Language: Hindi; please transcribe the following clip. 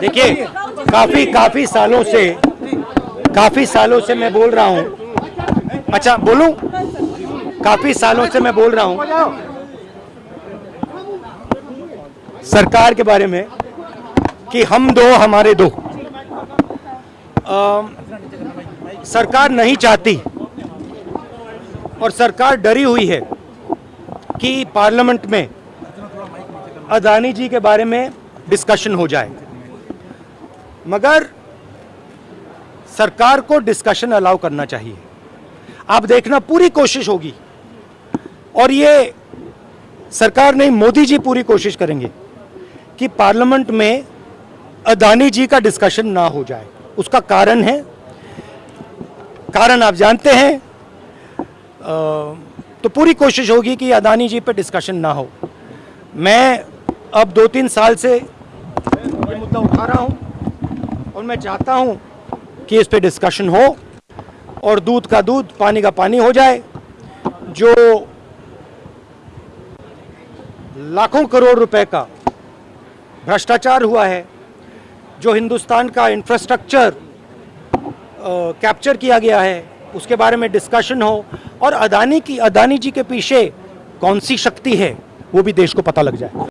देखिए काफ़ी काफ़ी सालों से काफ़ी सालों से मैं बोल रहा हूँ। अच्छा बोलूँ? काफ़ी सालों से मैं बोल रहा हूँ। सरकार के बारे में कि हम दो हमारे दो। अम, सरकार नहीं चाहती और सरकार डरी हुई है कि पार्लियामेंट में अदानी जी के बारे में डिस्कशन हो जाए। मगर सरकार को डिस्कशन अलाउ करना चाहिए। आप देखना पूरी कोशिश होगी। और ये सरकार नहीं, मोदी जी पूरी कोशिश करेंगे कि पार्लियामेंट में अदानी जी का डिस्कशन ना हो जाए। उसका कारण है। कारण आप जानते हैं। तो पूरी कोशिश होगी कि अदानी जी पे डिस्कशन ना हो। मैं अब दो तीन साल से ये मुद्दा उठा रहा हूँ। और मैं चाहता हूँ कि इस पे डिस्कशन हो और दूध का दूध पानी का पानी हो जाए, जो लाखों करोड़ रुपए का भ्रष्टाचार हुआ है, जो हिंदुस्तान का इंफ्रास्ट्रक्चर कैप्चर किया गया है, उसके बारे में डिस्कशन हो और अदानी की, अदानी जी के पीछे कौन सी शक्ति है, वो भी देश को पता लग जाए।